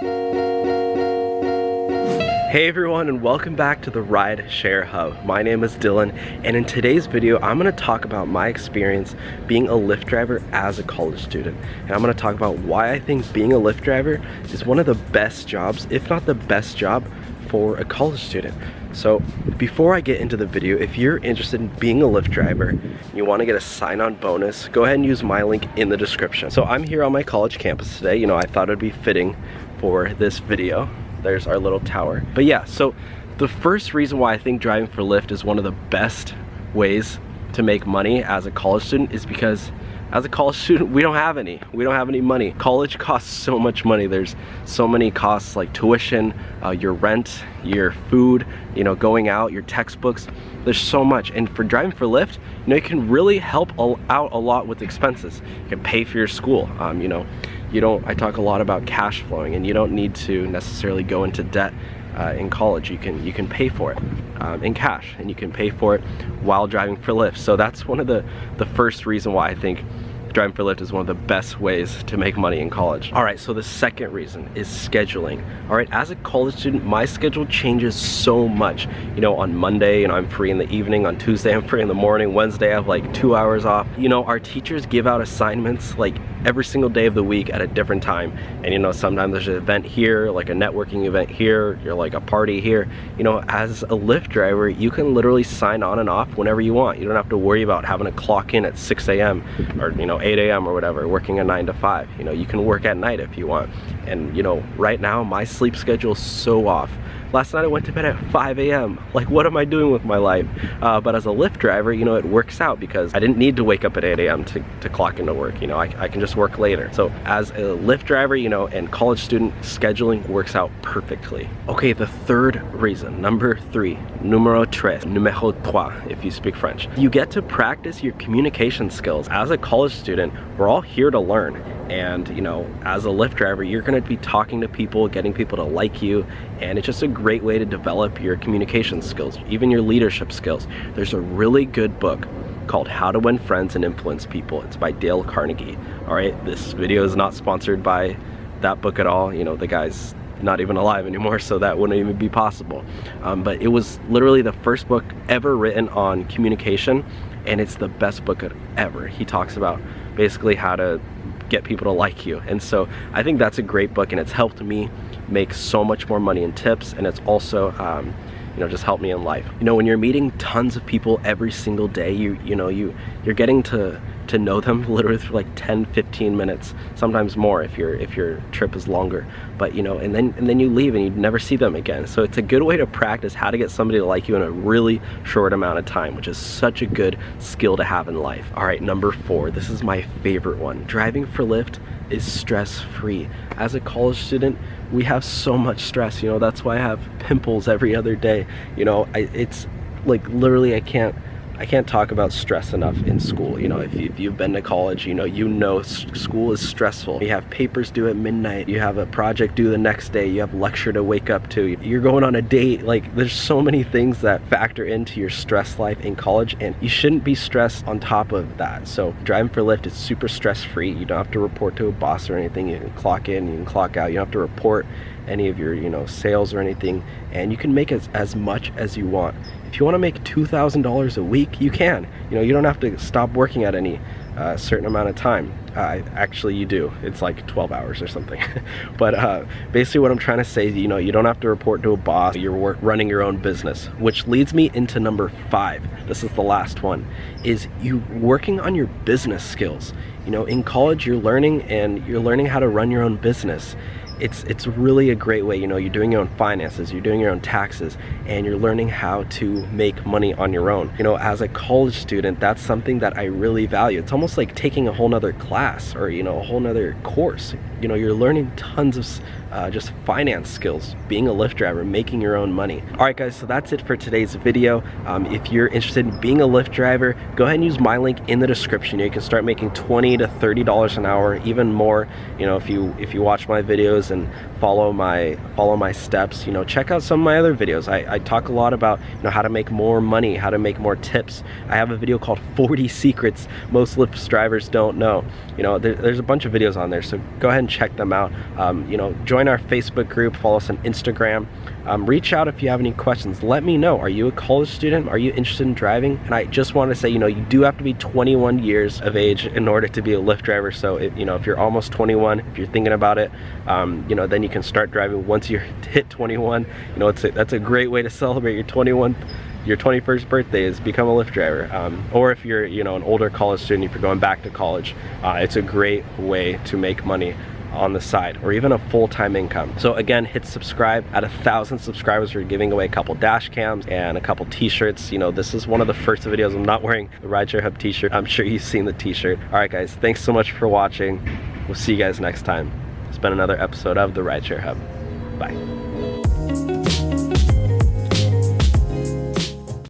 Hey everyone and welcome back to the Ride Share Hub. My name is Dylan and in today's video I'm going to talk about my experience being a Lyft driver as a college student. And I'm going to talk about why I think being a Lyft driver is one of the best jobs, if not the best job, for a college student. So before I get into the video, if you're interested in being a Lyft driver, and you want to get a sign-on bonus, go ahead and use my link in the description. So I'm here on my college campus today. You know, I thought it'd be fitting for this video there's our little tower. But yeah, so the first reason why I think driving for Lyft is one of the best ways to make money as a college student is because as a college student, we don't have any. We don't have any money. College costs so much money. There's so many costs like tuition, uh, your rent, your food, you know, going out, your textbooks. There's so much. And for driving for Lyft, you know, you can really help out a lot with expenses. You can pay for your school, um, you know, you don't, I talk a lot about cash flowing and you don't need to necessarily go into debt uh, in college. You can, you can pay for it um, in cash and you can pay for it while driving for Lyft. So that's one of the, the first reason why I think driving for Lyft is one of the best ways to make money in college. All right, so the second reason is scheduling. All right, as a college student, my schedule changes so much. You know, on Monday, you know, I'm free in the evening. On Tuesday, I'm free in the morning. Wednesday, I have like two hours off. You know, our teachers give out assignments like every single day of the week at a different time. And you know, sometimes there's an event here, like a networking event here, you're like a party here. You know, as a Lyft driver, you can literally sign on and off whenever you want. You don't have to worry about having to clock in at 6 a.m. or, you know, 8 a.m. or whatever, working a nine to five. You know, you can work at night if you want. And you know, right now my sleep schedule is so off. Last night I went to bed at 5 a.m. Like what am I doing with my life? Uh, but as a Lyft driver, you know, it works out because I didn't need to wake up at 8 a.m. To, to clock into work. You know, I, I can just work later. So as a Lyft driver, you know, and college student, scheduling works out perfectly. Okay, the third reason, number three, numero tres, numéro trois, if you speak French. You get to practice your communication skills. As a college student, we're all here to learn and you know as a Lyft driver you're going to be talking to people getting people to like you and it's just a great way to develop your communication skills even your leadership skills. There's a really good book called How to Win Friends and Influence People. It's by Dale Carnegie. All right this video is not sponsored by that book at all. You know the guy's not even alive anymore so that wouldn't even be possible. Um, but it was literally the first book ever written on communication and it's the best book ever. He talks about basically how to get people to like you. And so I think that's a great book and it's helped me make so much more money in tips and it's also um, you know just helped me in life. You know when you're meeting tons of people every single day you you know you you're getting to to know them literally for like 10 15 minutes sometimes more if your if your trip is longer. But you know and then and then you leave and you never see them again. So it's a good way to practice how to get somebody to like you in a really short amount of time which is such a good skill to have in life. All right number four. This is my favorite one. Driving for Lyft is stress free as a college student we have so much stress you know that's why I have pimples every other day. You know I, it's like literally I can't I can't talk about stress enough in school. You know, if, you, have been to college, you know, you know school is stressful. You have papers due at midnight. You have a project due the next day. You have lecture to wake up to. You're going on a date. Like, there's so many things that factor into your stress life in college, and you shouldn't be stressed on top of that. So driving for Lyft is super stress-free. You don't have to report to a boss or anything. You can clock in, you can clock out. You don't have to report any of your, you know, sales or anything, and you can make as, as much as you want. If you want to make $2,000 a week, you can. You know, you don't have to stop working at any uh, certain amount of time. Uh, actually, you do. It's like 12 hours or something. but uh, basically what I'm trying to say you know, you don't have to report to a boss. You're work, running your own business, which leads me into number five. This is the last one, is you working on your business skills. You know, in college, you're learning and you're learning how to run your own business it's it's really a great way you know you're doing your own finances you're doing your own taxes and you're learning how to make money on your own. You know as a college student that's something that I really value. It's almost like taking a whole nother class or you know a whole nother course. You know you're learning tons of uh, just finance skills being a Lyft driver making your own money. All right guys so that's it for today's video. Um, if you're interested in being a Lyft driver go ahead and use my link in the description you can start making 20 to 30 dollars an hour even more you know if you if you watch my videos and follow my follow my steps you know check out some of my other videos. I, I talk a lot about you know how to make more money how to make more tips. I have a video called 40 secrets most Lyft drivers don't know. You know there, there's a bunch of videos on there so go ahead and check them out. Um, you know, join our Facebook group, follow us on Instagram. Um, reach out if you have any questions. Let me know. Are you a college student? Are you interested in driving? And I just want to say, you know, you do have to be 21 years of age in order to be a Lyft driver. So, if, you know, if you're almost 21, if you're thinking about it, um, you know, then you can start driving once you hit 21. You know, it's a, that's a great way to celebrate your 21 your 21st birthday is become a Lyft driver. Um, or if you're, you know, an older college student, if you're going back to college, uh, it's a great way to make money on the side or even a full-time income. So again, hit subscribe. At a thousand subscribers, we're giving away a couple dash cams and a couple t-shirts. You know, this is one of the first videos. I'm not wearing the Rideshare Hub t-shirt. I'm sure you've seen the t-shirt. All right, guys, thanks so much for watching. We'll see you guys next time. It's been another episode of the Rideshare Hub. Bye.